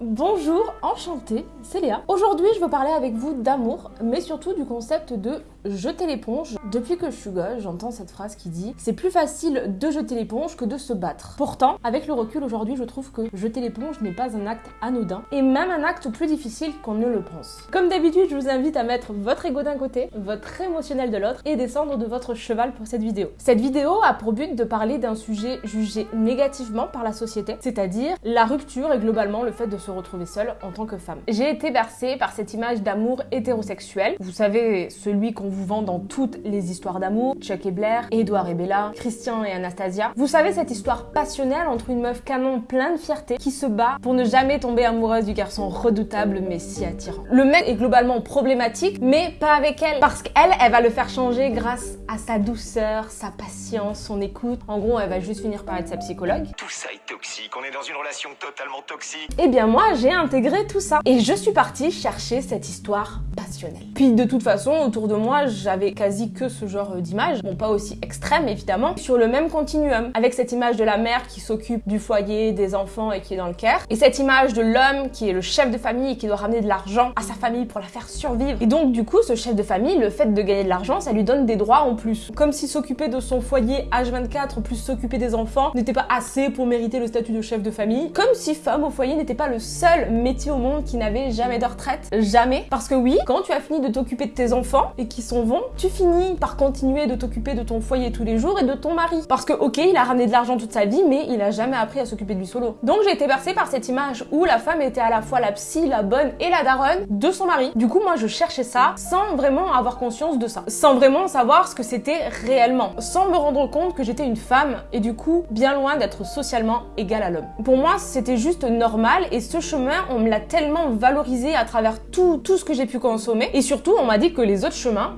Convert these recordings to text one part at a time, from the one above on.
Bonjour, enchantée, c'est Léa. Aujourd'hui, je veux parler avec vous d'amour, mais surtout du concept de jeter l'éponge. Depuis que je suis gosse, j'entends cette phrase qui dit c'est plus facile de jeter l'éponge que de se battre. Pourtant, avec le recul aujourd'hui, je trouve que jeter l'éponge n'est pas un acte anodin et même un acte plus difficile qu'on ne le pense. Comme d'habitude, je vous invite à mettre votre ego d'un côté, votre émotionnel de l'autre et descendre de votre cheval pour cette vidéo. Cette vidéo a pour but de parler d'un sujet jugé négativement par la société, c'est-à-dire la rupture et globalement le fait de se retrouver seule en tant que femme. J'ai été bercée par cette image d'amour hétérosexuel. Vous savez, celui qu'on vous vend dans toutes les histoires d'amour, Chuck et Blair, Edouard et Bella, Christian et Anastasia. Vous savez cette histoire passionnelle entre une meuf canon plein de fierté qui se bat pour ne jamais tomber amoureuse du garçon redoutable mais si attirant. Le mec est globalement problématique, mais pas avec elle, parce qu'elle, elle va le faire changer grâce à sa douceur, sa patience, son écoute. En gros, elle va juste finir par être sa psychologue. Tout ça est toxique, on est dans une relation totalement toxique. Eh bien moi, j'ai intégré tout ça. Et je suis partie chercher cette histoire passionnelle. Puis de toute façon, autour de moi, j'avais quasi que ce genre d'images. Bon, pas aussi extrême évidemment, sur le même continuum. Avec cette image de la mère qui s'occupe du foyer, des enfants et qui est dans le care. Et cette image de l'homme qui est le chef de famille et qui doit ramener de l'argent à sa famille pour la faire survivre. Et donc du coup, ce chef de famille, le fait de gagner de l'argent, ça lui donne des droits en plus. Comme si s'occuper de son foyer H24 plus s'occuper des enfants n'était pas assez pour mériter le statut de chef de famille. Comme si femme au foyer n'était pas le seul métier au monde qui n'avait jamais de retraite. Jamais. Parce que oui, quand tu as fini de t'occuper de tes enfants et qui s'en vont, tu finis par continuer de t'occuper de ton foyer tous les jours et de ton mari. Parce que ok, il a ramené de l'argent toute sa vie, mais il a jamais appris à s'occuper de lui solo. Donc j'ai été bercée par cette image où la femme était à la fois la psy, la bonne et la daronne de son mari. Du coup, moi je cherchais ça sans vraiment avoir conscience de ça. Sans vraiment savoir ce que c'était réellement. Sans me rendre compte que j'étais une femme et du coup bien loin d'être socialement égale à l'homme. Pour moi, c'était juste normal et ce chemin, on me l'a tellement valorisé à travers tout, tout ce que j'ai pu consommer. Et surtout, on m'a dit que les autres chemins,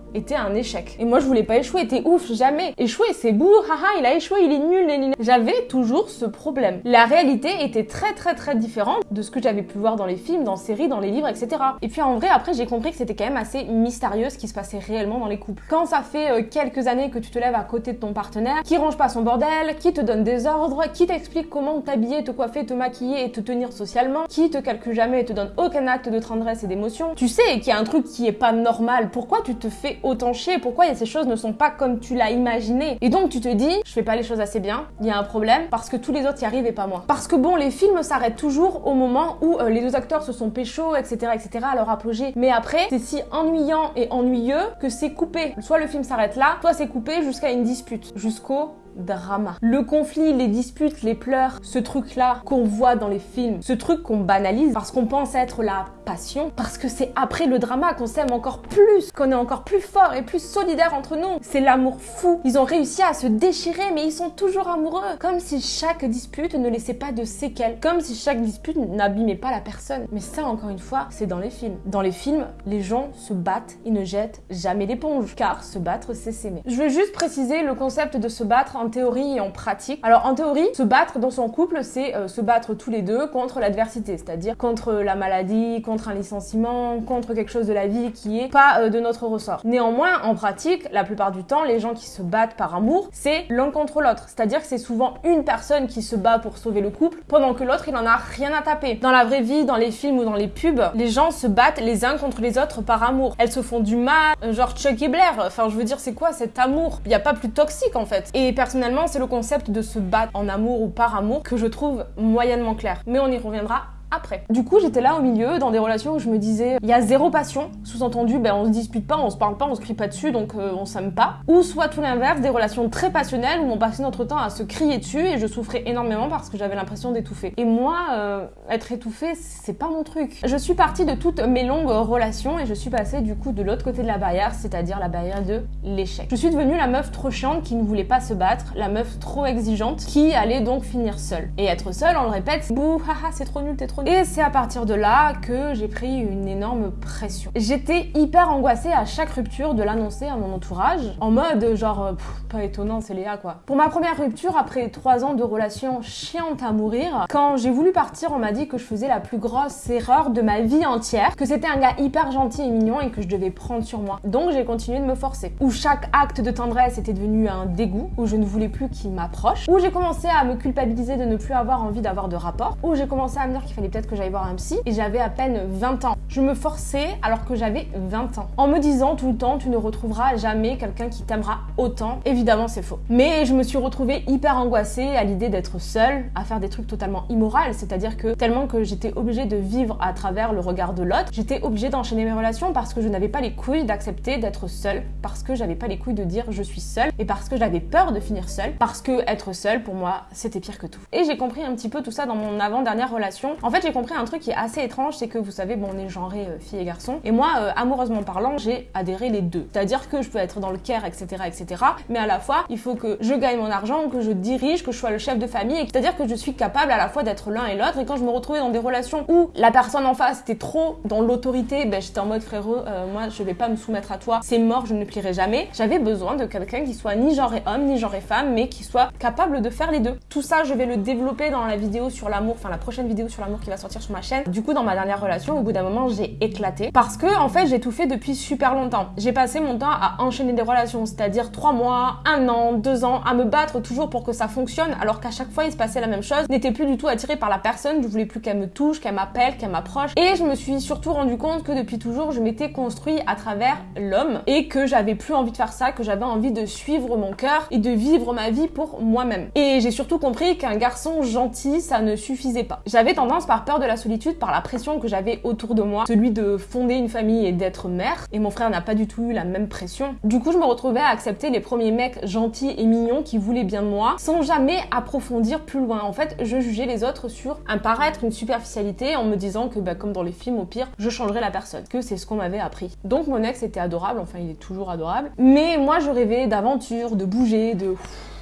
était un échec. Et moi, je voulais pas échouer, t'es ouf, jamais. Échouer, c'est beau, haha, il a échoué, il est nul, nul. J'avais toujours ce problème. La réalité était très très très différente de ce que j'avais pu voir dans les films, dans les séries, dans les livres, etc. Et puis en vrai, après, j'ai compris que c'était quand même assez mystérieux ce qui se passait réellement dans les couples. Quand ça fait euh, quelques années que tu te lèves à côté de ton partenaire, qui range pas son bordel, qui te donne des ordres, qui t'explique comment t'habiller, te coiffer, te maquiller et te tenir socialement, qui te calcule jamais et te donne aucun acte de tendresse et d'émotion, tu sais qu'il y a un truc qui est pas normal. Pourquoi tu te fais autant chier Pourquoi ces choses ne sont pas comme tu l'as imaginé? Et donc tu te dis, je fais pas les choses assez bien, il y a un problème parce que tous les autres y arrivent et pas moi. Parce que bon, les films s'arrêtent toujours au moment où euh, les deux acteurs se sont pécho, etc., etc., à leur apogée. Mais après, c'est si ennuyant et ennuyeux que c'est coupé. Soit le film s'arrête là, soit c'est coupé jusqu'à une dispute, jusqu'au drama. Le conflit, les disputes, les pleurs, ce truc-là qu'on voit dans les films, ce truc qu'on banalise parce qu'on pense être la passion, parce que c'est après le drama qu'on s'aime encore plus, qu'on est encore plus fort et plus solidaire entre nous. C'est l'amour fou. Ils ont réussi à se déchirer, mais ils sont toujours amoureux. Comme si chaque dispute ne laissait pas de séquelles. Comme si chaque dispute n'abîmait pas la personne. Mais ça, encore une fois, c'est dans les films. Dans les films, les gens se battent, ils ne jettent jamais l'éponge. Car se battre, c'est s'aimer. Je veux juste préciser le concept de se battre en théorie et en pratique. Alors en théorie, se battre dans son couple, c'est euh, se battre tous les deux contre l'adversité, c'est-à-dire contre la maladie, contre un licenciement, contre quelque chose de la vie qui est pas euh, de notre ressort. Néanmoins, en pratique, la plupart du temps, les gens qui se battent par amour, c'est l'un contre l'autre. C'est-à-dire que c'est souvent une personne qui se bat pour sauver le couple, pendant que l'autre, il en a rien à taper. Dans la vraie vie, dans les films ou dans les pubs, les gens se battent les uns contre les autres par amour. Elles se font du mal, euh, genre Chuck et Blair. Enfin, je veux dire, c'est quoi cet amour? Il n'y a pas plus toxique en fait. Et personnellement, c'est le concept de se battre en amour ou par amour que je trouve moyennement clair. Mais on y reviendra après. Du coup, j'étais là au milieu, dans des relations où je me disais, il y a zéro passion, sous-entendu, ben on se dispute pas, on se parle pas, on se crie pas dessus, donc euh, on s'aime pas. Ou soit tout l'inverse, des relations très passionnelles où on passait notre temps à se crier dessus et je souffrais énormément parce que j'avais l'impression d'étouffer. Et moi, euh, être étouffée, c'est pas mon truc. Je suis partie de toutes mes longues relations et je suis passée du coup de l'autre côté de la barrière, c'est-à-dire la barrière de l'échec. Je suis devenue la meuf trop chiante qui ne voulait pas se battre, la meuf trop exigeante qui allait donc finir seule. Et être seule, on le répète, bouh, haha, c'est trop nul, t'es trop Et c'est à partir de là que j'ai pris une énorme pression. J'étais hyper angoissée à chaque rupture de l'annoncer à mon entourage, en mode genre, euh, pff, pas étonnant, c'est Léa quoi. Pour ma première rupture, après trois ans de relation chiante à mourir, quand j'ai voulu partir, on m'a dit que je faisais la plus grosse erreur de ma vie entière, que c'était un gars hyper gentil et mignon et que je devais prendre sur moi. Donc j'ai continué de me forcer. Où chaque acte de tendresse était devenu un dégoût, où je ne voulais plus qu'il m'approche, où j'ai commencé à me culpabiliser de ne plus avoir envie d'avoir de rapport, où j'ai commencé à me dire qu'il fallait peut-être que j'allais voir un psy et j'avais à peine 20 ans. Je me forçais alors que j'avais 20 ans. En me disant tout le temps, tu ne retrouveras jamais quelqu'un qui t'aimera autant. Évidemment, c'est faux. Mais je me suis retrouvée hyper angoissée à l'idée d'être seule, à faire des trucs totalement immoraux, c'est-à-dire que tellement que j'étais obligée de vivre à travers le regard de l'autre, j'étais obligée d'enchaîner mes relations parce que je n'avais pas les couilles d'accepter d'être seule, parce que j'avais pas les couilles de dire je suis seule et parce que j'avais peur de finir seule, parce que être seule pour moi c'était pire que tout. Et j'ai compris un petit peu tout ça dans mon avant-dernière relation. En fait, j'ai compris un truc qui est assez étrange, c'est que vous savez, bon, on est genré euh, fille et garçon, et moi, euh, amoureusement parlant, j'ai adhéré les deux. C'est-à-dire que je peux être dans le care, etc., etc., mais à la fois, il faut que je gagne mon argent, que je dirige, que je sois le chef de famille, c'est-à-dire que je suis capable à la fois d'être l'un et l'autre. Et quand je me retrouvais dans des relations où la personne en face était trop dans l'autorité, ben j'étais en mode frérot, euh, moi je vais pas me soumettre à toi, c'est mort, je ne plierai jamais. J'avais besoin de quelqu'un qui soit ni genre et homme, ni genre et femme, mais qui soit capable de faire les deux. Tout ça, je vais le développer dans la vidéo sur l'amour, enfin la prochaine vidéo sur l'amour qui va sortir sur ma chaîne. Du coup, dans ma dernière relation, au bout d'un moment, j'ai éclaté parce que en fait, j'ai tout fait depuis super longtemps. J'ai passé mon temps à enchaîner des relations, c'est-à-dire trois mois, un an, deux ans, à me battre toujours pour que ça fonctionne, alors qu'à chaque fois, il se passait la même chose. N'étais plus du tout attirée par la personne, je voulais plus qu'elle me touche, qu'elle m'appelle, qu'elle m'approche. Et je me suis surtout rendu compte que depuis toujours, je m'étais construit à travers l'homme et que j'avais plus envie de faire ça, que j'avais envie de suivre mon cœur et de vivre ma vie pour moi-même. Et j'ai surtout compris qu'un garçon gentil, ça ne suffisait pas. J'avais tendance par peur de la solitude, par la pression que j'avais autour de moi, celui de fonder une famille et d'être mère. Et mon frère n'a pas du tout eu la même pression. Du coup, je me retrouvais à accepter les premiers mecs gentils et mignons qui voulaient bien de moi, sans jamais approfondir plus loin. En fait, je jugeais les autres sur un paraître, une superficialité, en me disant que, bah, comme dans les films, au pire, je changerais la personne. Que c'est ce qu'on m'avait appris. Donc mon ex était adorable, enfin il est toujours adorable. Mais moi, je rêvais d'aventure, de bouger, de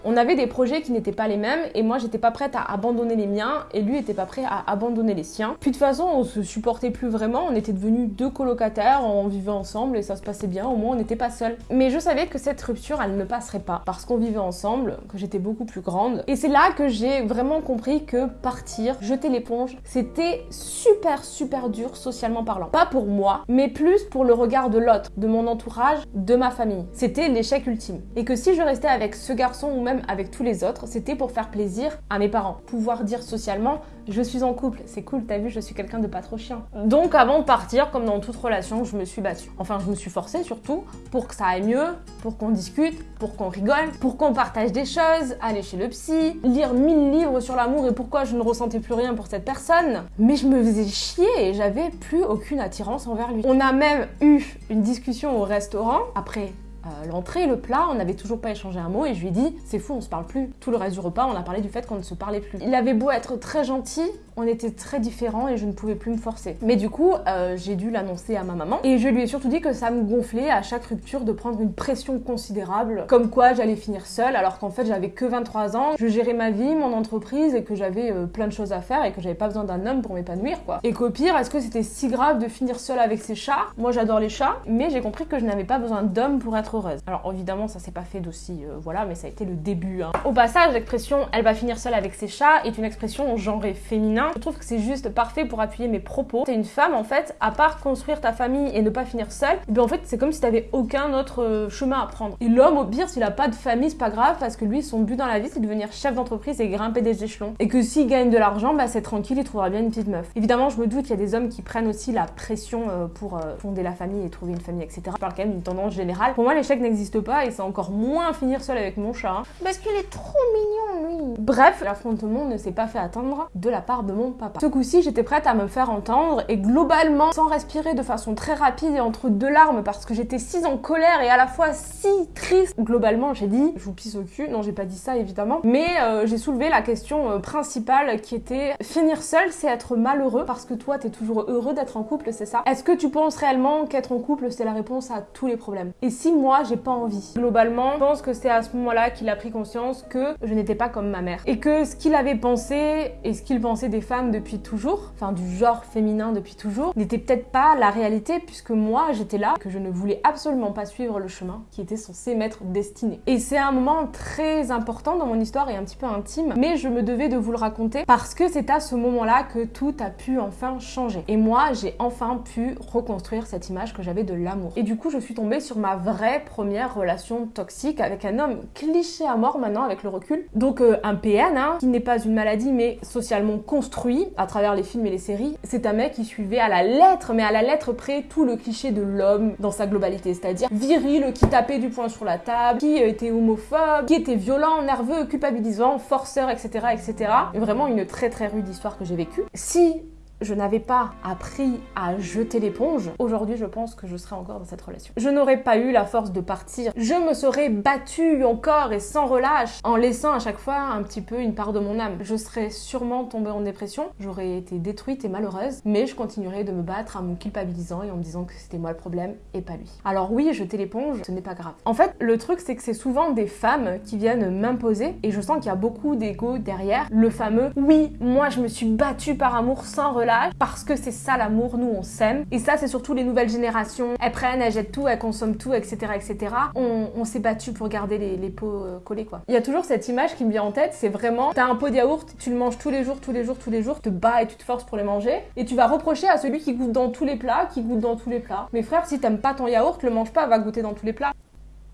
on avait des projets qui n'étaient pas les mêmes et moi j'étais pas prête à abandonner les miens et lui était pas prêt à abandonner les siens. Puis de toute façon on se supportait plus vraiment, on était devenus deux colocataires, on vivait ensemble et ça se passait bien, au moins on n'était pas seuls. Mais je savais que cette rupture elle ne passerait pas parce qu'on vivait ensemble, que j'étais beaucoup plus grande. Et c'est là que j'ai vraiment compris que partir, jeter l'éponge, c'était super super dur socialement parlant. Pas pour moi, mais plus pour le regard de l'autre, de mon entourage, de ma famille. C'était l'échec ultime. Et que si je restais avec ce garçon ou même avec tous les autres, c'était pour faire plaisir à mes parents. Pouvoir dire socialement, je suis en couple, c'est cool, t'as vu, je suis quelqu'un de pas trop chiant. Donc avant de partir, comme dans toute relation, je me suis battue. Enfin, je me suis forcée surtout pour que ça aille mieux, pour qu'on discute, pour qu'on rigole, pour qu'on partage des choses, aller chez le psy, lire mille livres sur l'amour et pourquoi je ne ressentais plus rien pour cette personne. Mais je me faisais chier et j'avais plus aucune attirance envers lui. On a même eu une discussion au restaurant après euh, l'entrée, le plat, on n'avait toujours pas échangé un mot et je lui ai dit c'est fou, on se parle plus. Tout le reste du repas, on a parlé du fait qu'on ne se parlait plus. Il avait beau être très gentil, on était très différents et je ne pouvais plus me forcer. Mais du coup, euh, j'ai dû l'annoncer à ma maman et je lui ai surtout dit que ça me gonflait à chaque rupture de prendre une pression considérable, comme quoi j'allais finir seule alors qu'en fait j'avais que 23 ans, je gérais ma vie, mon entreprise et que j'avais euh, plein de choses à faire et que j'avais pas besoin d'un homme pour m'épanouir quoi. Et qu'au pire, est-ce que c'était si grave de finir seule avec ses chats? Moi j'adore les chats, mais j'ai compris que je n'avais pas besoin d'homme pour être heureuse. Alors évidemment, ça s'est pas fait d'aussi, euh, voilà, mais ça a été le début. Hein. Au passage, l'expression elle va finir seule avec ses chats est une expression genrée féminin. Je trouve que c'est juste parfait pour appuyer mes propos. T'es une femme en fait, à part construire ta famille et ne pas finir seule, et bien en fait c'est comme si t'avais aucun autre euh, chemin à prendre. Et l'homme au pire, s'il a pas de famille, c'est pas grave parce que lui son but dans la vie c'est de devenir chef d'entreprise et grimper des échelons. Et que s'il gagne de l'argent, bah c'est tranquille, il trouvera bien une petite meuf. Évidemment, je me doute qu'il y a des hommes qui prennent aussi la pression euh, pour fonder la famille et trouver une famille, etc. Je parle quand même d'une tendance générale. Pour moi, l'échec n'existe pas et c'est encore moins finir seul avec mon chat. hein. Parce qu'il est trop mignon, lui. Bref, l'affrontement ne s'est pas fait attendre de la part mon papa. Ce coup-ci, j'étais prête à me faire entendre et globalement, sans respirer de façon très rapide et entre deux larmes parce que j'étais si en colère et à la fois si triste, globalement, j'ai dit, je vous pisse au cul. Non, j'ai pas dit ça évidemment, mais euh, j'ai soulevé la question euh, principale qui était finir seul, c'est être malheureux parce que toi, t'es toujours heureux d'être en couple, c'est ça? Est-ce que tu penses réellement qu'être en couple, c'est la réponse à tous les problèmes? Et si moi, j'ai pas envie? Globalement, je pense que c'est à ce moment-là qu'il a pris conscience que je n'étais pas comme ma mère. Et que ce qu'il avait pensé et ce qu'il pensait des femmes depuis toujours, enfin du genre féminin depuis toujours, n'était peut-être pas la réalité puisque moi, j'étais là, que je ne voulais absolument pas suivre le chemin qui était censé m'être destiné. Et c'est un moment très important dans mon histoire et un petit peu intime, mais je me devais de vous le raconter parce que c'est à ce moment-là que tout a pu enfin changer. Et moi, j'ai enfin pu reconstruire cette image que j'avais de l'amour. Et du coup, je suis tombée sur ma vraie première relation toxique avec un homme cliché à mort maintenant avec le recul. Donc euh, un PN, hein, qui n'est pas une maladie mais socialement construit construit à travers les films et les séries, c'est un mec qui suivait à la lettre, mais à la lettre près, tout le cliché de l'homme dans sa globalité, c'est-à-dire viril, qui tapait du poing sur la table, qui était homophobe, qui était violent, nerveux, culpabilisant, forceur, etc., etc. Vraiment une très très rude histoire que j'ai vécue. Si je n'avais pas appris à jeter l'éponge, aujourd'hui je pense que je serais encore dans cette relation. Je n'aurais pas eu la force de partir. Je me serais battue encore et sans relâche, en laissant à chaque fois un petit peu une part de mon âme. Je serais sûrement tombée en dépression, j'aurais été détruite et malheureuse, mais je continuerais de me battre en me culpabilisant et en me disant que c'était moi le problème et pas lui. Alors oui, jeter l'éponge, ce n'est pas grave. En fait, le truc c'est que c'est souvent des femmes qui viennent m'imposer et je sens qu'il y a beaucoup d'ego derrière. Le fameux oui, moi je me suis battue par amour sans relâche parce que c'est ça l'amour, nous on s'aime. Et ça, c'est surtout les nouvelles générations. Elles prennent, elles jettent tout, elles consomment tout, etc. etc. On, s'est battu pour garder les, pots euh, collés, quoi. Il y a toujours cette image qui me vient en tête, c'est vraiment, t'as un pot de yaourt, tu le manges tous les jours, tous les jours, tous les jours, te bats et tu te forces pour les manger, et tu vas reprocher à celui qui goûte dans tous les plats, qui goûte dans tous les plats. Mais frère, si t'aimes pas ton yaourt, le mange pas, va goûter dans tous les plats.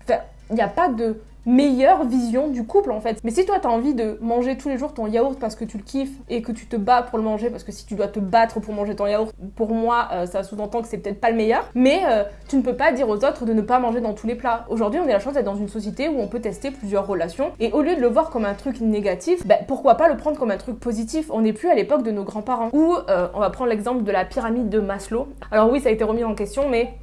Enfin, il n'y a pas de meilleure vision du couple en fait. Mais si toi t'as envie de manger tous les jours ton yaourt parce que tu le kiffes et que tu te bats pour le manger, parce que si tu dois te battre pour manger ton yaourt, pour moi euh, ça sous-entend que c'est peut-être pas le meilleur, mais euh, tu ne peux pas dire aux autres de ne pas manger dans tous les plats. Aujourd'hui on a la chance d'être dans une société où on peut tester plusieurs relations et au lieu de le voir comme un truc négatif, ben, pourquoi pas le prendre comme un truc positif? On n'est plus à l'époque de nos grands-parents. Ou euh, on va prendre l'exemple de la pyramide de Maslow. Alors oui ça a été remis en question mais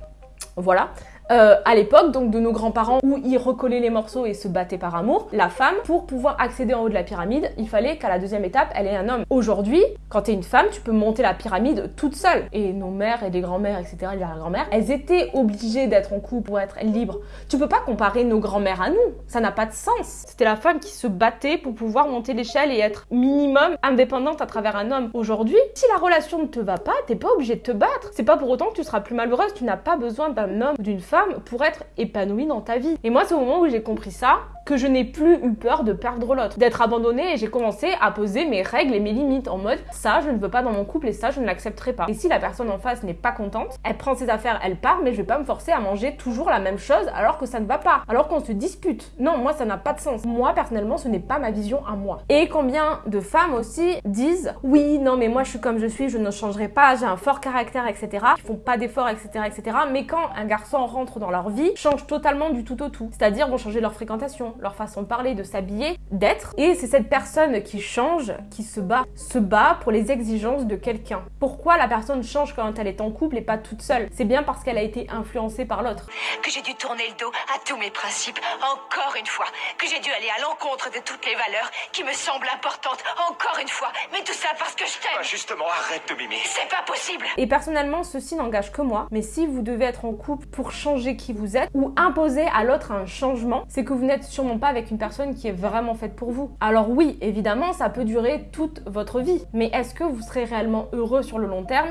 voilà. Euh, à l'époque, donc de nos grands-parents, où ils recollaient les morceaux et se battaient par amour, la femme, pour pouvoir accéder en haut de la pyramide, il fallait qu'à la deuxième étape, elle ait un homme. Aujourd'hui, quand t'es une femme, tu peux monter la pyramide toute seule. Et nos mères et les grands-mères, etc., les grand-mères, elles étaient obligées d'être en couple pour être libres. Tu peux pas comparer nos grands-mères à nous, ça n'a pas de sens. C'était la femme qui se battait pour pouvoir monter l'échelle et être minimum indépendante à travers un homme. Aujourd'hui, si la relation ne te va pas, t'es pas obligé de te battre. C'est pas pour autant que tu seras plus malheureuse, tu n'as pas besoin d'un homme ou d'une femme pour être épanouie dans ta vie. Et moi, c'est au moment où j'ai compris ça que je n'ai plus eu peur de perdre l'autre, d'être abandonnée et j'ai commencé à poser mes règles et mes limites en mode ça je ne veux pas dans mon couple et ça je ne l'accepterai pas. Et si la personne en face n'est pas contente, elle prend ses affaires, elle part, mais je vais pas me forcer à manger toujours la même chose alors que ça ne va pas, alors qu'on se dispute. Non, moi ça n'a pas de sens. Moi personnellement, ce n'est pas ma vision à moi. Et combien de femmes aussi disent oui, non mais moi je suis comme je suis, je ne changerai pas, j'ai un fort caractère, etc. Ils font pas d'efforts, etc., etc. Mais quand un garçon rentre dans leur vie changent totalement du tout au tout. C'est-à-dire vont changer leur fréquentation, leur façon de parler, de s'habiller, d'être. Et c'est cette personne qui change, qui se bat, se bat pour les exigences de quelqu'un. Pourquoi la personne change quand elle est en couple et pas toute seule? C'est bien parce qu'elle a été influencée par l'autre. Que j'ai dû tourner le dos à tous mes principes, encore une fois. Que j'ai dû aller à l'encontre de toutes les valeurs qui me semblent importantes, encore une fois. Mais tout ça parce que je t'aime. Ah, justement, arrête de mimer. C'est pas possible. Et personnellement, ceci n'engage que moi. Mais si vous devez être en couple pour changer qui vous êtes ou imposer à l'autre un changement, c'est que vous n'êtes pas avec une personne qui est vraiment faite pour vous. Alors oui, évidemment, ça peut durer toute votre vie, mais est-ce que vous serez réellement heureux sur le long terme?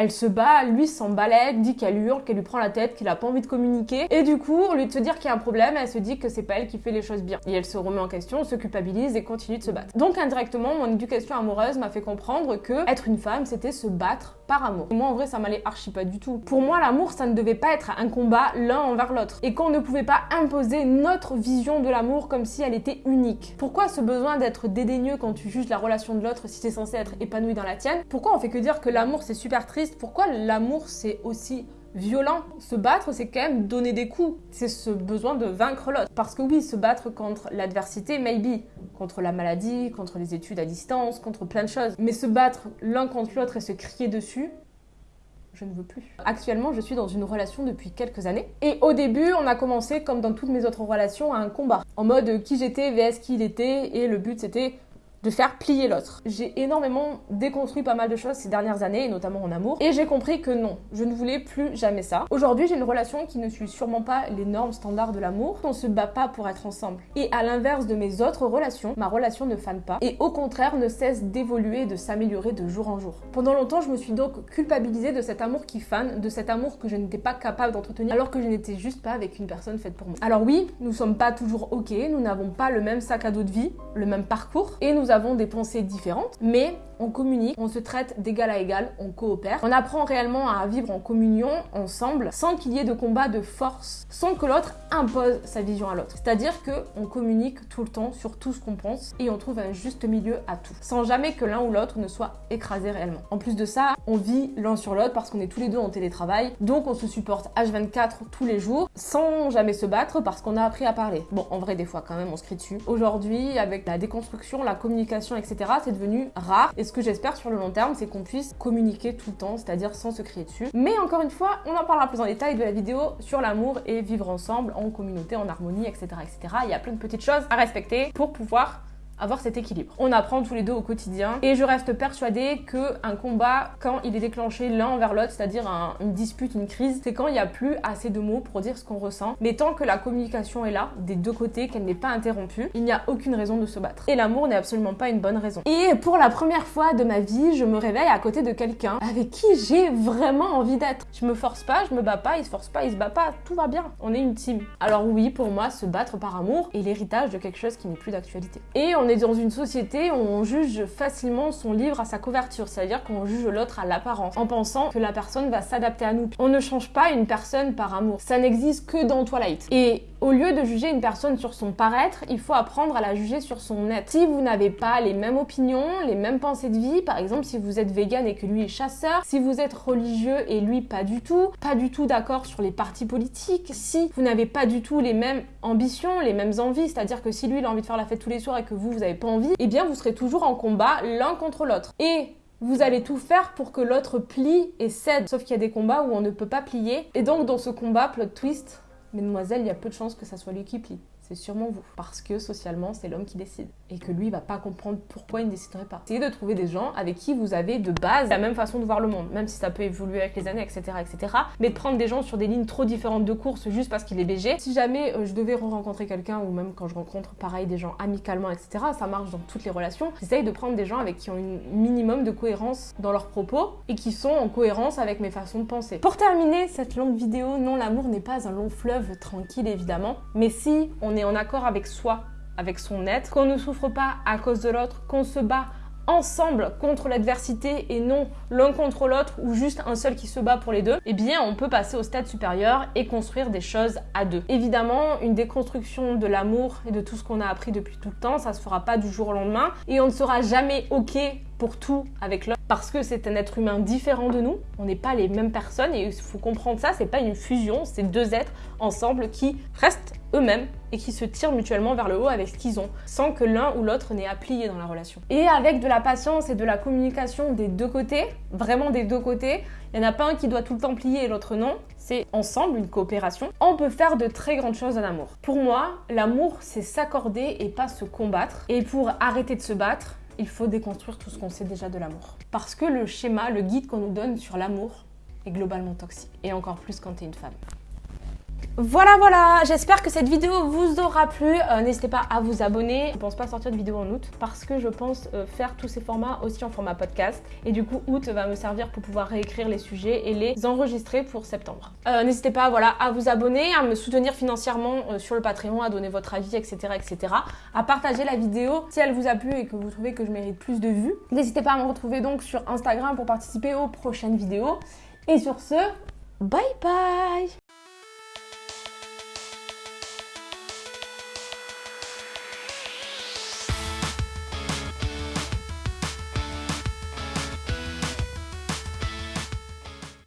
Elle se bat, lui s'en dit qu'elle hurle, qu'elle lui prend la tête, qu'il a pas envie de communiquer. Et du coup, au lieu de se dire qu'il y a un problème, elle se dit que c'est pas elle qui fait les choses bien. Et elle se remet en question, se culpabilise et continue de se battre. Donc indirectement, mon éducation amoureuse m'a fait comprendre que être une femme, c'était se battre par amour. moi, en vrai, ça m'allait archi pas du tout. Pour moi, l'amour, ça ne devait pas être un combat l'un envers l'autre. Et qu'on ne pouvait pas imposer notre vision de l'amour comme si elle était unique. Pourquoi ce besoin d'être dédaigneux quand tu juges la relation de l'autre si c'est censé être épanoui dans la tienne? Pourquoi on fait que dire que l'amour c'est super triste pourquoi l'amour c'est aussi violent? Se battre, c'est quand même donner des coups. C'est ce besoin de vaincre l'autre. Parce que oui, se battre contre l'adversité, maybe. Contre la maladie, contre les études à distance, contre plein de choses. Mais se battre l'un contre l'autre et se crier dessus, je ne veux plus. Actuellement, je suis dans une relation depuis quelques années. Et au début, on a commencé, comme dans toutes mes autres relations, à un combat. En mode qui j'étais vs qui il était. Et le but, c'était de faire plier l'autre. J'ai énormément déconstruit pas mal de choses ces dernières années, et notamment en amour, et j'ai compris que non, je ne voulais plus jamais ça. Aujourd'hui, j'ai une relation qui ne suit sûrement pas les normes standards de l'amour. On se bat pas pour être ensemble. Et à l'inverse de mes autres relations, ma relation ne fane pas, et au contraire ne cesse d'évoluer et de s'améliorer de jour en jour. Pendant longtemps, je me suis donc culpabilisée de cet amour qui fane, de cet amour que je n'étais pas capable d'entretenir, alors que je n'étais juste pas avec une personne faite pour moi. Alors oui, nous sommes pas toujours ok, nous n'avons pas le même sac à dos de vie, le même parcours, et nous avons des pensées différentes, mais on communique, on se traite d'égal à égal, on coopère. On apprend réellement à vivre en communion, ensemble, sans qu'il y ait de combat de force, sans que l'autre impose sa vision à l'autre. C'est-à-dire que on communique tout le temps sur tout ce qu'on pense et on trouve un juste milieu à tout, sans jamais que l'un ou l'autre ne soit écrasé réellement. En plus de ça, on vit l'un sur l'autre parce qu'on est tous les deux en télétravail, donc on se supporte H24 tous les jours, sans jamais se battre parce qu'on a appris à parler. Bon, en vrai, des fois quand même, on se crie dessus. Aujourd'hui, avec la déconstruction, la communication, etc., c'est devenu rare. Ce que j'espère sur le long terme, c'est qu'on puisse communiquer tout le temps, c'est-à-dire sans se crier dessus. Mais encore une fois, on en parlera plus en détail de la vidéo sur l'amour et vivre ensemble en communauté, en harmonie, etc., etc. Il y a plein de petites choses à respecter pour pouvoir avoir cet équilibre. On apprend tous les deux au quotidien et je reste persuadée que un combat, quand il est déclenché l'un envers l'autre, c'est-à-dire une dispute, une crise, c'est quand il n'y a plus assez de mots pour dire ce qu'on ressent. Mais tant que la communication est là, des deux côtés, qu'elle n'est pas interrompue, il n'y a aucune raison de se battre. Et l'amour n'est absolument pas une bonne raison. Et pour la première fois de ma vie, je me réveille à côté de quelqu'un avec qui j'ai vraiment envie d'être. Je me force pas, je me bats pas, il se force pas, il se bat pas, tout va bien. On est une team. Alors oui, pour moi, se battre par amour est l'héritage de quelque chose qui n'est plus d'actualité. Et on est dans une société où on juge facilement son livre à sa couverture, c'est-à-dire qu'on juge l'autre à l'apparence, en pensant que la personne va s'adapter à nous. On ne change pas une personne par amour, ça n'existe que dans Twilight. Et au lieu de juger une personne sur son paraître, il faut apprendre à la juger sur son être. Si vous n'avez pas les mêmes opinions, les mêmes pensées de vie, par exemple si vous êtes vegan et que lui est chasseur, si vous êtes religieux et lui pas du tout, pas du tout d'accord sur les partis politiques, si vous n'avez pas du tout les mêmes ambitions, les mêmes envies, c'est-à-dire que si lui il a envie de faire la fête tous les soirs et que vous vous avez pas envie, eh bien vous serez toujours en combat l'un contre l'autre. Et vous allez tout faire pour que l'autre plie et cède. Sauf qu'il y a des combats où on ne peut pas plier. Et donc dans ce combat, plot twist, mesdemoiselles, il y a peu de chances que ça soit lui qui plie c'est sûrement vous. Parce que socialement, c'est l'homme qui décide. Et que lui, va pas comprendre pourquoi il ne déciderait pas. Essayez de trouver des gens avec qui vous avez de base la même façon de voir le monde, même si ça peut évoluer avec les années, etc. etc. Mais de prendre des gens sur des lignes trop différentes de course juste parce qu'il est BG. Si jamais euh, je devais rencontrer quelqu'un, ou même quand je rencontre pareil des gens amicalement, etc., ça marche dans toutes les relations, j'essaye de prendre des gens avec qui ont un minimum de cohérence dans leurs propos et qui sont en cohérence avec mes façons de penser. Pour terminer cette longue vidéo, non, l'amour n'est pas un long fleuve tranquille évidemment, mais si on est en accord avec soi, avec son être, qu'on ne souffre pas à cause de l'autre, qu'on se bat ensemble contre l'adversité et non l'un contre l'autre ou juste un seul qui se bat pour les deux, eh bien on peut passer au stade supérieur et construire des choses à deux. Évidemment, une déconstruction de l'amour et de tout ce qu'on a appris depuis tout le temps, ça se fera pas du jour au lendemain et on ne sera jamais ok pour tout avec l'autre parce que c'est un être humain différent de nous, on n'est pas les mêmes personnes et il faut comprendre ça, c'est pas une fusion, c'est deux êtres ensemble qui restent eux-mêmes et qui se tirent mutuellement vers le haut avec ce qu'ils ont, sans que l'un ou l'autre n'ait à plier dans la relation. Et avec de la patience et de la communication des deux côtés, vraiment des deux côtés, il n'y en a pas un qui doit tout le temps plier et l'autre non, c'est ensemble une coopération, on peut faire de très grandes choses en amour. Pour moi, l'amour, c'est s'accorder et pas se combattre. Et pour arrêter de se battre, il faut déconstruire tout ce qu'on sait déjà de l'amour. Parce que le schéma, le guide qu'on nous donne sur l'amour est globalement toxique. Et encore plus quand tu es une femme. Voilà, voilà, j'espère que cette vidéo vous aura plu. Euh, n'hésitez pas à vous abonner. Je ne pense pas sortir de vidéo en août parce que je pense euh, faire tous ces formats aussi en format podcast. Et du coup, août va me servir pour pouvoir réécrire les sujets et les enregistrer pour septembre. Euh, n'hésitez pas voilà, à vous abonner, à me soutenir financièrement sur le Patreon, à donner votre avis, etc., etc. À partager la vidéo si elle vous a plu et que vous trouvez que je mérite plus de vues. N'hésitez pas à me retrouver donc sur Instagram pour participer aux prochaines vidéos. Et sur ce, bye bye